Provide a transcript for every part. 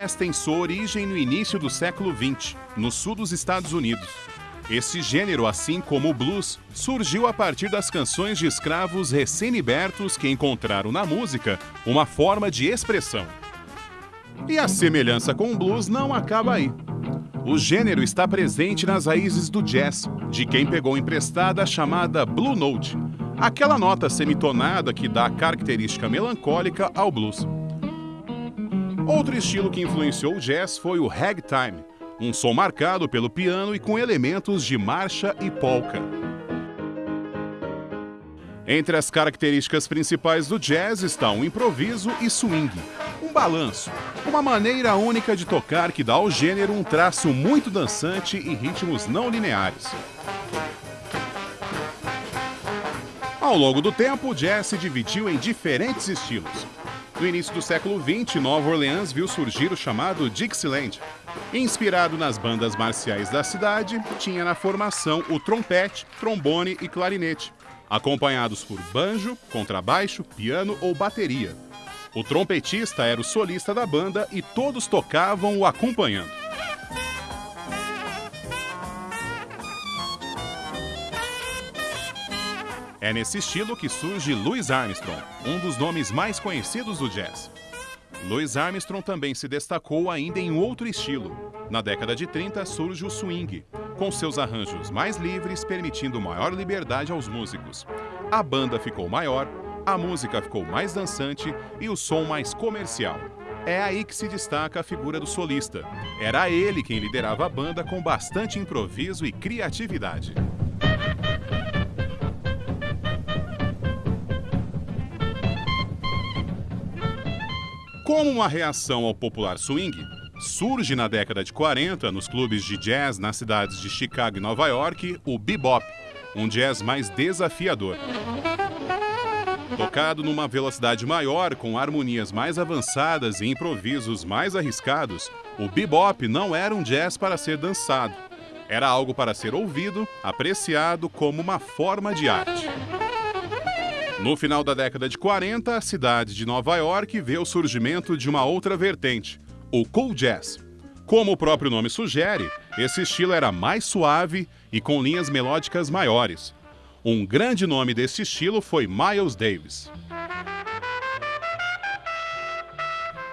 jazz tem sua origem no início do século XX, no sul dos Estados Unidos. Esse gênero, assim como o blues, surgiu a partir das canções de escravos recém-libertos que encontraram na música uma forma de expressão. E a semelhança com o blues não acaba aí. O gênero está presente nas raízes do jazz, de quem pegou emprestada a chamada Blue Note, aquela nota semitonada que dá a característica melancólica ao blues. Outro estilo que influenciou o jazz foi o ragtime, um som marcado pelo piano e com elementos de marcha e polka. Entre as características principais do jazz estão o improviso e swing, um balanço, uma maneira única de tocar que dá ao gênero um traço muito dançante e ritmos não lineares. Ao longo do tempo, o jazz se dividiu em diferentes estilos, no início do século XX, Nova Orleans viu surgir o chamado Dixieland. Inspirado nas bandas marciais da cidade, tinha na formação o trompete, trombone e clarinete, acompanhados por banjo, contrabaixo, piano ou bateria. O trompetista era o solista da banda e todos tocavam o acompanhando. É nesse estilo que surge Louis Armstrong, um dos nomes mais conhecidos do jazz. Louis Armstrong também se destacou ainda em outro estilo. Na década de 30 surge o swing, com seus arranjos mais livres, permitindo maior liberdade aos músicos. A banda ficou maior, a música ficou mais dançante e o som mais comercial. É aí que se destaca a figura do solista. Era ele quem liderava a banda com bastante improviso e criatividade. Como uma reação ao popular swing, surge na década de 40, nos clubes de jazz nas cidades de Chicago e Nova York, o bebop, um jazz mais desafiador. Tocado numa velocidade maior, com harmonias mais avançadas e improvisos mais arriscados, o bebop não era um jazz para ser dançado. Era algo para ser ouvido, apreciado como uma forma de arte. No final da década de 40, a cidade de Nova York vê o surgimento de uma outra vertente, o cool jazz. Como o próprio nome sugere, esse estilo era mais suave e com linhas melódicas maiores. Um grande nome desse estilo foi Miles Davis.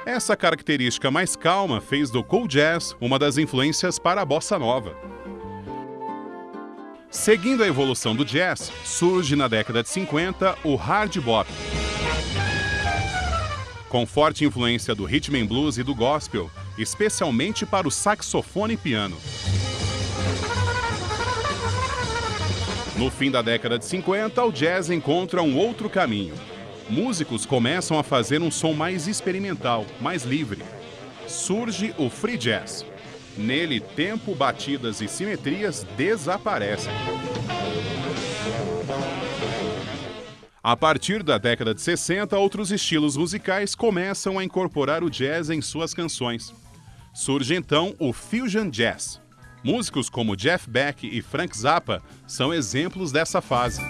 Essa característica mais calma fez do cool jazz uma das influências para a bossa nova. Seguindo a evolução do jazz, surge na década de 50 o hard bop. Com forte influência do rhythm and blues e do gospel, especialmente para o saxofone e piano. No fim da década de 50, o jazz encontra um outro caminho. Músicos começam a fazer um som mais experimental, mais livre. Surge o free jazz, Nele, tempo, batidas e simetrias desaparecem. A partir da década de 60, outros estilos musicais começam a incorporar o jazz em suas canções. Surge então o Fusion Jazz. Músicos como Jeff Beck e Frank Zappa são exemplos dessa fase.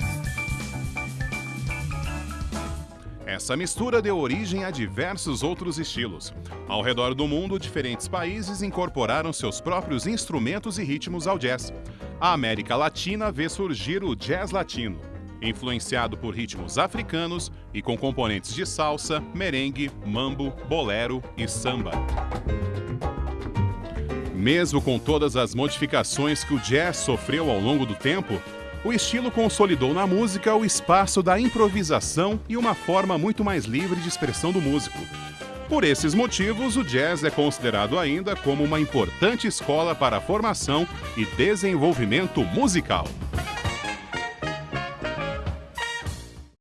Essa mistura deu origem a diversos outros estilos. Ao redor do mundo, diferentes países incorporaram seus próprios instrumentos e ritmos ao jazz. A América Latina vê surgir o jazz latino, influenciado por ritmos africanos e com componentes de salsa, merengue, mambo, bolero e samba. Mesmo com todas as modificações que o jazz sofreu ao longo do tempo, o estilo consolidou na música o espaço da improvisação e uma forma muito mais livre de expressão do músico. Por esses motivos, o jazz é considerado ainda como uma importante escola para a formação e desenvolvimento musical.